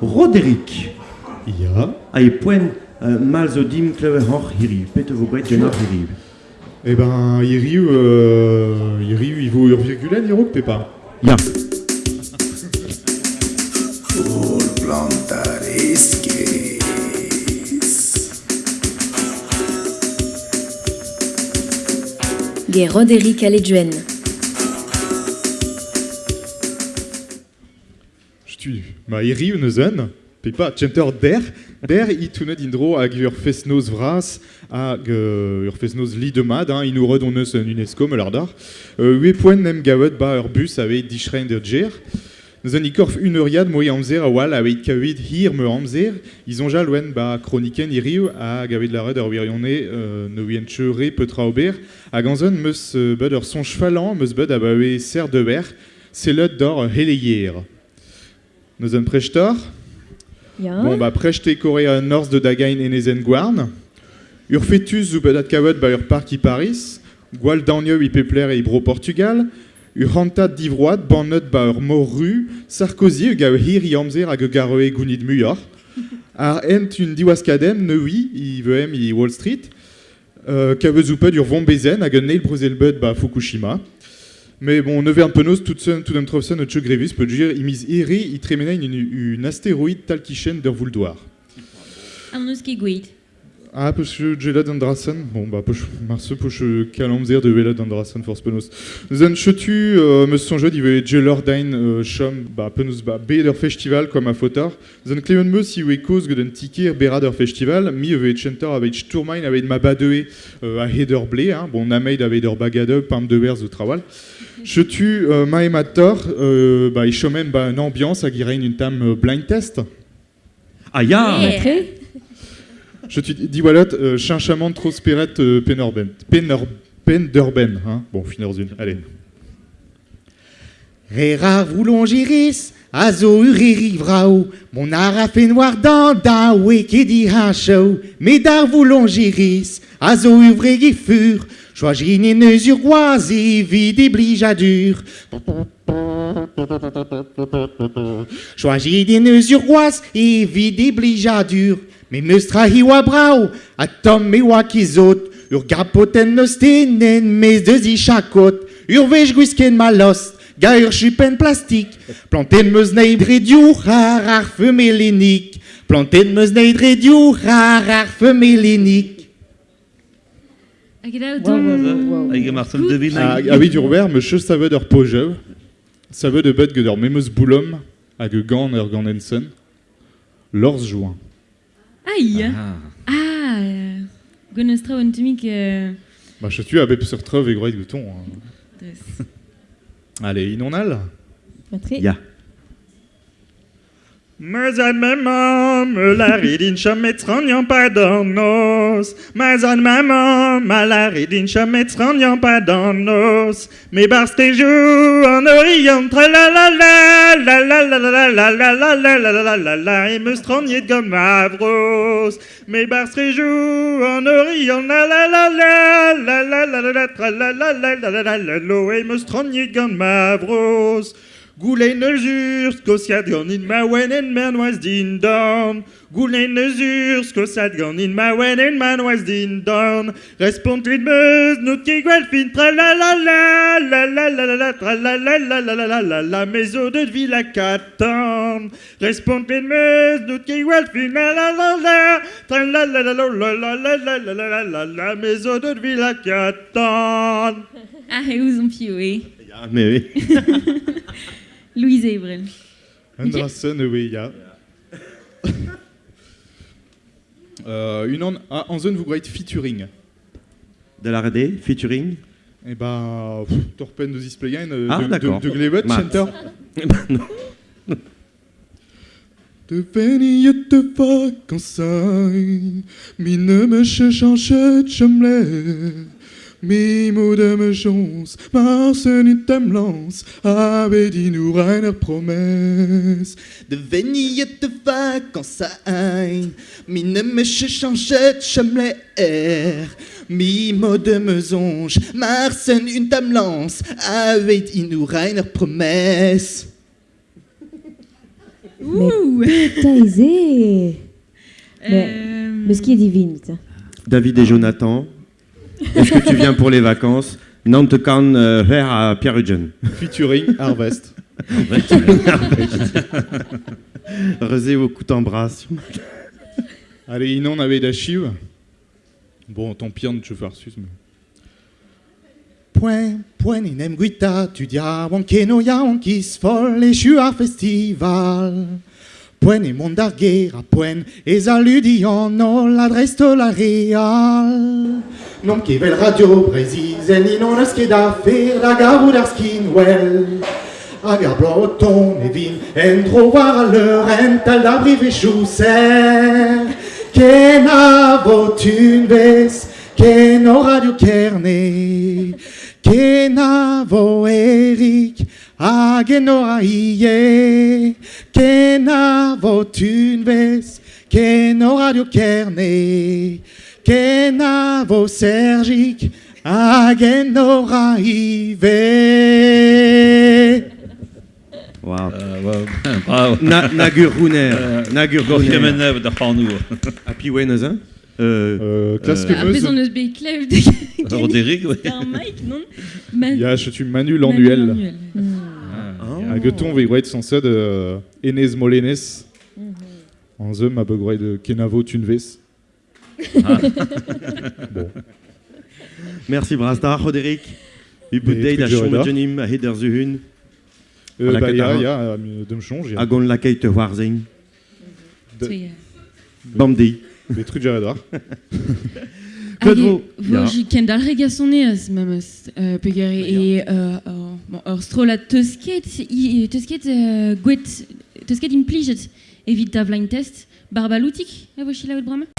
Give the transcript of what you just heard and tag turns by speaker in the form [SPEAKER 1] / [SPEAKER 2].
[SPEAKER 1] Roderick.
[SPEAKER 2] Ja.
[SPEAKER 1] Poen euh, mal zo dim klever hor hiri, pete vo.
[SPEAKER 2] Eh ben, hiriu, euh, hiriu, il vaut.
[SPEAKER 1] Ja.
[SPEAKER 3] Plantar. Roderick
[SPEAKER 2] Stu, ma Iriu neuzen, Pépa, tcenter der, der i tunet indro hag ur fesnoz vras, hag ur fesnoz li hein, un UNESCO. Euh, nem gavet ba ur bus ave djer. Nous an ikorf moi amzer a wal ave hir me amzer, ils ja ba chroniken iriu la red euh, petra ober, hag anzon meus son meus bud a ser de ber, selot d'or euh. Nous an prechtor,
[SPEAKER 3] Ja.
[SPEAKER 2] Bon, bah, prechete korea norz de dagain enezen gwarn. Ur fetus ou kavet ur i Paris. Gwal dagneu i pepler e bro Portugal. Ur hantad divroad bannet ba ur morru. Sarkozy ug a hir i amzer hag ur garoe gounid muior. Ar ent un diwaskadem neui i veem i Wall Street. Euh, kavet zoupet ur vont bezen hag un neil brozelbet ba Fukushima. Mais bon, nevern penaos, tout d'un trofsen, tcheu grevis, peut dire, imiz iri, i tremenain une astéroïde
[SPEAKER 4] talkichen der vuldoir.
[SPEAKER 2] Ah, poche Gelad Andrasen. Bon, bah, poche Marse, poche Kalamzer de Gelad Andrasen for Spenos. Zan Chotu, euh, me son jeu, il veut Gelor Dain, euh, Chom, bah, Penus, bah, Beder Festival, comme à Fotar. Zan Cleon Meus, il veut cause que d'un ticket, Berader Festival, mi veut Chenter avec Sturmain, avec Mabadeé, euh, à Heder Blé, hein, bon, Nameid avec Der Bagade, Pam de Vers, de Trawal. Chotu, Maemator, bah, il chomène, bah, une ambiance, à Guirain, une tam blind test.
[SPEAKER 1] Ah,
[SPEAKER 4] ya!
[SPEAKER 3] Yeah.
[SPEAKER 2] Je te dis wallet, euh, chinchamant trop spiret euh, penorben. Penor, penderben, hein. Bon, finir une. Allez.
[SPEAKER 5] Rera voulongiris, azo uriri vrao, mon ara fait noir dans da weke di hachou, mais dar voulongiris, azo uvregi fur, choisine neus urgoisi, vide blijadur. Choisine neus urgois, et vide blijadur, Mimustrahiwa brau, atom miwa kizot, ur gapoten nostin en mes deux ichakot, ur vej guisken malost, ga ur chupen plastik, planten meus neidredioù rar ar femelenik, planten meus neidredioù rar ar femelenik.
[SPEAKER 4] Hag
[SPEAKER 3] wow, wow, wow. e
[SPEAKER 1] martin devin hag...
[SPEAKER 2] Ah, ah oui, d'urwer, me cheus saveu d'ur pojev, saveu de bet gant ur memeus boulom hag e gant ur gant ensen, l'orz joint.
[SPEAKER 4] Aïe
[SPEAKER 1] Ah,
[SPEAKER 4] ah euh, Gonostrov Anatomic... Euh...
[SPEAKER 2] Ba, setu abep sur trov e groet gouton. Hein. Allez, inonal
[SPEAKER 3] Patrik
[SPEAKER 1] Ya.
[SPEAKER 6] Yeah an maman, la ridin chamet ranyan pa dan nos. An maman, ma la ridin chamet ranyan pa dan nos. Me bars te jou an orient la la la la la la la la la la la la la la la et me straniet gom avros. Me bars te jou an orient la la la la la la la la la la la la la la la la. Goulen eus ur, skosiad gant in ma wen en man oaz din dorn. Goulen eus ur, skosiad gant in ma wen en man oaz din dorn. Respont tud meus, nout ke gwell fin tra la la la la la la la la tra la la la la la la la la mezo de vila katan. Respont tud meus, nout ke gwell fin la la la la tra la la la la la la la la la la la la la mezo de vila katan.
[SPEAKER 4] Ah, e ouz an pio, e.
[SPEAKER 1] Ja, mais oui.
[SPEAKER 4] Louise
[SPEAKER 2] Evrel. Andreasen Eweia. Unan a anzen vous greit featuring?
[SPEAKER 1] De la RD, featuring?
[SPEAKER 2] Eh ben, Torpen de Displeyen, euh,
[SPEAKER 1] ah,
[SPEAKER 2] de, de, Glebet, Center. Eh ben, non. De venir de vacances, mine me change en chute, Mimo de me chance, Marsen ut am lance, avait dit nous reiner promesse.
[SPEAKER 5] De vegnillet de vacances à Ain, mine me chechanchette, chemlet air. Mimo de mesonge, Marsen ut am lance, avait dit nous reiner promesse.
[SPEAKER 4] Ouh!
[SPEAKER 3] Mais, mais,
[SPEAKER 4] euh,
[SPEAKER 3] mais ce qui est divine,
[SPEAKER 1] David et Jonathan, est-ce que tu viens pour les vacances? Nantes kan euh, faire à Pierre-Eugène.
[SPEAKER 2] Featuring Harvest.
[SPEAKER 1] Rezé au coup d'embrasse.
[SPEAKER 2] Allez, inon on avait d'archives. Bon, tant pis, on te faire sus, mais...
[SPEAKER 5] Point, point, inem guita, tu dia, wanke no ya, wankis fol, et chu Point et mon darguera, point, et zaludion, no, l'adresse de la real. Non che vel radio precise, ni non es che da fer, la garu dar skin well. Agar bloton e vin, en trovar a l'heure, en tal da brive chousser. Ken a vot une ves, ken o radio kerne. Ken a vo Eric, agen o a ie. Ken a vot une ves, ken o radio kerne. Ken a vo Sergic, agen o a ive.
[SPEAKER 1] Wow.
[SPEAKER 7] Bravo.
[SPEAKER 1] Na, Nagur Runer. Nagur
[SPEAKER 7] gaan nu.
[SPEAKER 1] Happy Wednesday. Euh,
[SPEAKER 2] Euh, classe
[SPEAKER 1] Euh,
[SPEAKER 7] Roderick,
[SPEAKER 4] un mic, non? Man-
[SPEAKER 2] Ja, je suis Manu. Lannuel.
[SPEAKER 1] ah.
[SPEAKER 2] A geton ve gret sans ça de Enez Molenes. En ze ma begret de Kenavo Tunves. Bon.
[SPEAKER 1] Merci Brasdar, Roderick. Chom
[SPEAKER 2] radar.
[SPEAKER 1] jenim a heder zuhun.
[SPEAKER 2] Euh, bah, ya, ya, euh,
[SPEAKER 1] te
[SPEAKER 4] euh,
[SPEAKER 1] Bamdi.
[SPEAKER 2] radar.
[SPEAKER 1] Claude
[SPEAKER 4] Hag
[SPEAKER 1] Vaux.
[SPEAKER 4] vo
[SPEAKER 1] Ja.
[SPEAKER 4] ji ken dal regasonez, memes, euh, pegare, e, euh, euh, bon, ur strola teusket, i, teusket, euh, gwet, teusket implijet, evit da blind test, barbaloutik, a vo chila out brama?